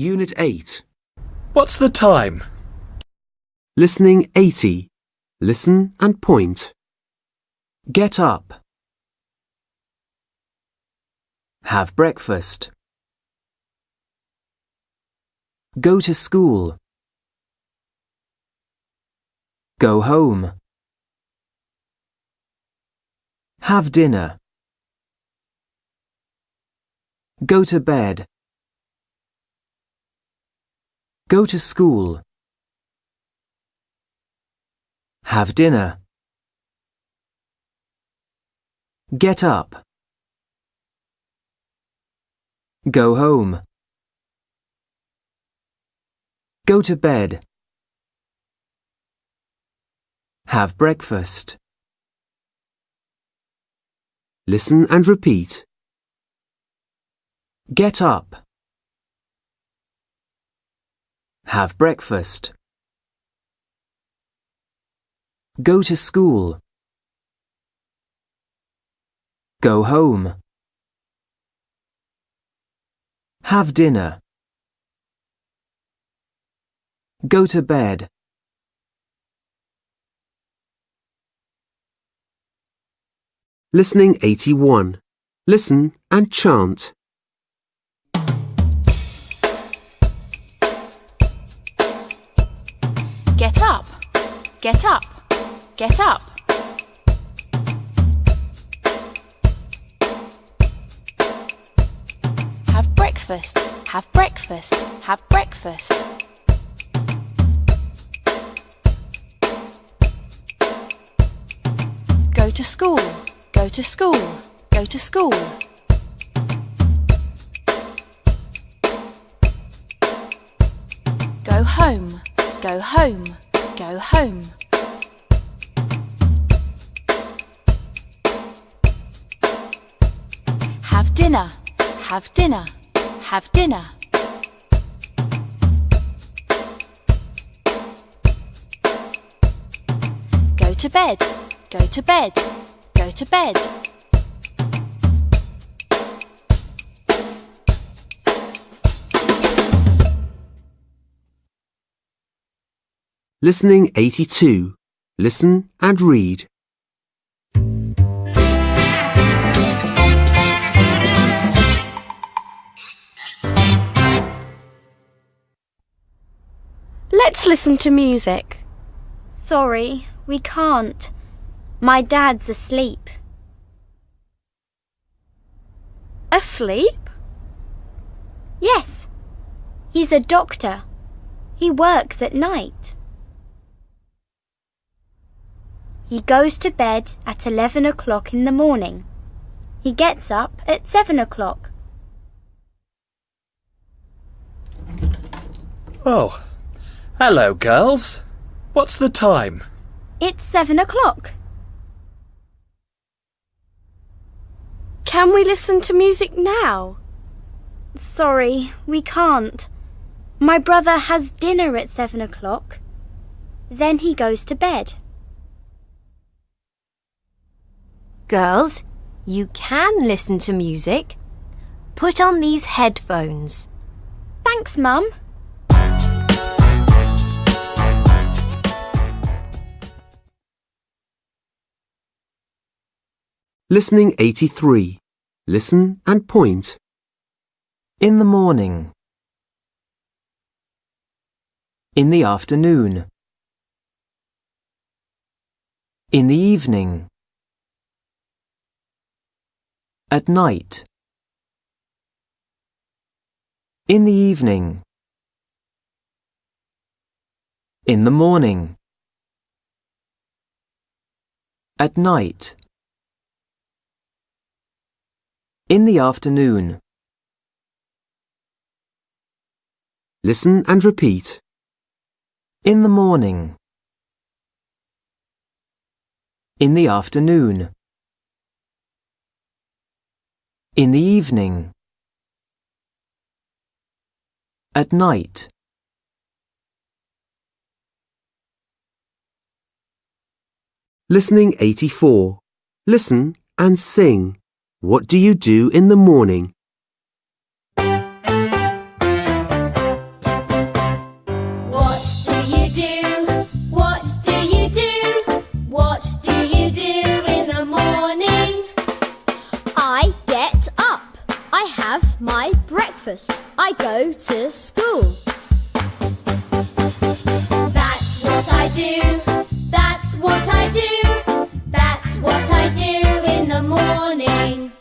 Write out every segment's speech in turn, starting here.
Unit 8. What's the time? Listening 80. Listen and point. Get up. Have breakfast. Go to school. Go home. Have dinner. Go to bed. Go to school. Have dinner. Get up. Go home. Go to bed. Have breakfast. Listen and repeat. Get up. Have breakfast. Go to school. Go home. Have dinner. Go to bed. Listening 81. Listen and chant. Get up. Get up. Have breakfast. Have breakfast. Have breakfast. Go to school. Go to school. Go to school. Have dinner. Have dinner. Go to bed. Go to bed. Go to bed. Listening 82. Listen and read. Let's listen to music. Sorry, we can't. My dad's asleep. Asleep? Yes, he's a doctor. He works at night. He goes to bed at 11 o'clock in the morning. He gets up at 7 o'clock. Oh, hello, girls. What's the time? It's 7 o'clock. Can we listen to music now? Sorry, we can't. My brother has dinner at 7 o'clock. Then he goes to bed. Girls, you can listen to music. Put on these headphones. Thanks, Mum. Listening 83. Listen and point. In the morning. In the afternoon. In the evening. At night. In the evening. In the morning. At night. In the afternoon. Listen and repeat. In the morning. In the afternoon. In the evening. At night. Listening 84. Listen and sing. What do you do in the morning? What do you do? What do you do? What do you do in the morning? I get up. I have my breakfast. I go to school. That's what I do. That's what I do. That's what I do in the morning.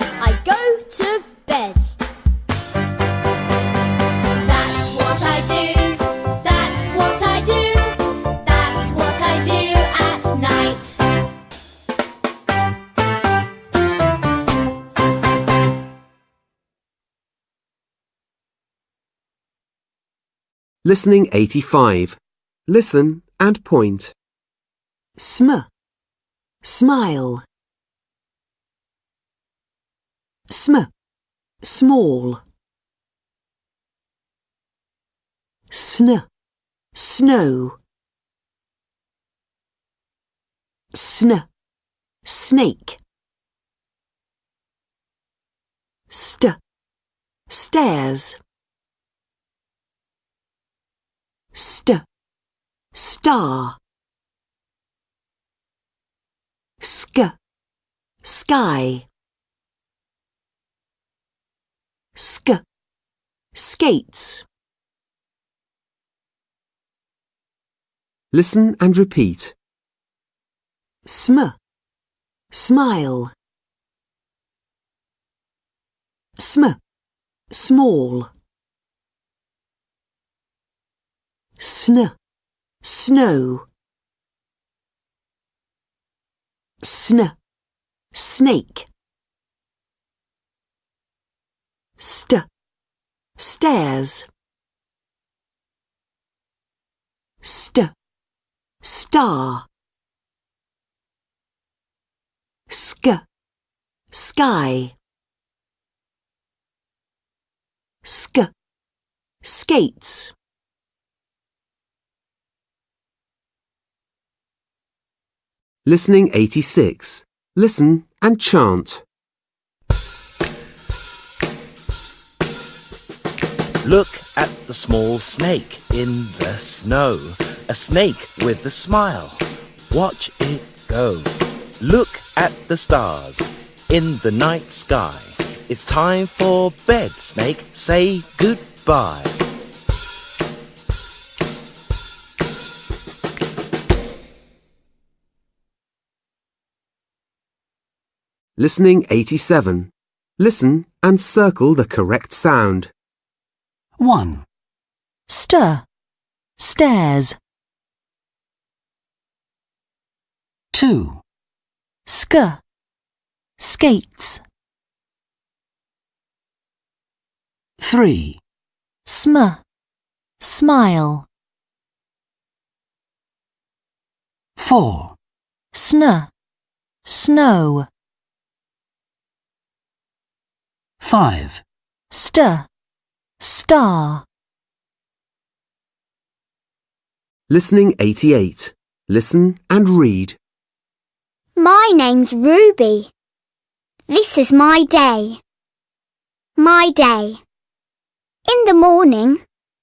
I go to bed. That's what I do. That's what I do. That's what I do at night. Listening 85. Listen and point. Sm. Smile. Sm. Small. Sn. Snow. Sn. Snake. St. Stairs. St. Star. Sk. Sky. Sk. Skates. Listen and repeat. Sm. Smile. Sm. Small. Sn. Snow. Sn. Snake. St. Stairs. St. Star. Sk. Sky. Sk. Skates. Listening 86. Listen and chant. Look at the small snake in the snow. A snake with a smile. Watch it go. Look at the stars in the night sky. It's time for bed, snake. Say goodbye. Listening 87. Listen and circle the correct sound. 1. Stir. Stairs. 2. Sk. Skates. 3. Sm. Smile. 4. Sn. Snow. 5. St. Star. Listening 88. Listen and read. My name's Ruby. This is my day. My day. In the morning,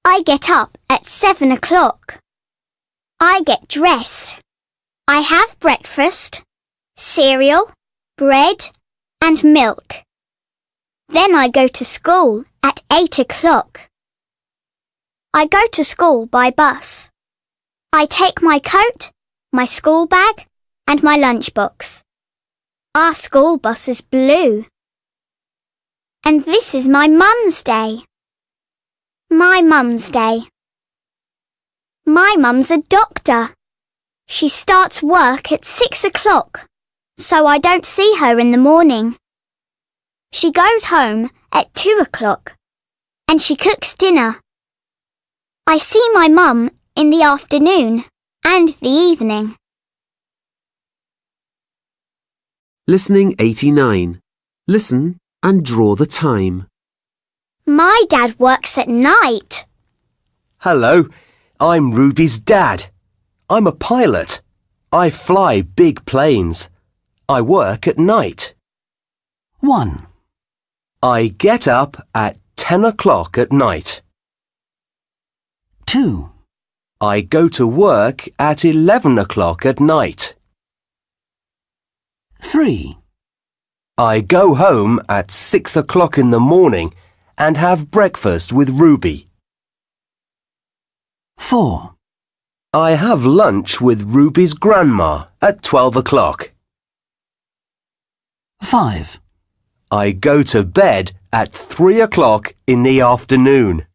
I get up at seven o'clock. I get dressed. I have breakfast, cereal, bread, and milk. Then I go to school at eight o'clock. I go to school by bus. I take my coat, my school bag, and my lunchbox. Our school bus is blue. And this is my mum's day. My mum's day. My mum's a doctor. She starts work at six o'clock, so I don't see her in the morning. She goes home at two o'clock, and she cooks dinner. I see my mum in the afternoon and the evening. Listening 89. Listen and draw the time. My dad works at night. Hello, I'm Ruby's dad. I'm a pilot. I fly big planes. I work at night. 1, I get up at 10 o'clock at night. 2, I go to work at 11 o'clock at night. 3, I go home at 6 o'clock in the morning and have breakfast with Ruby. 4, I have lunch with Ruby's grandma at 12 o'clock. 5. I go to bed at 3 o'clock in the afternoon.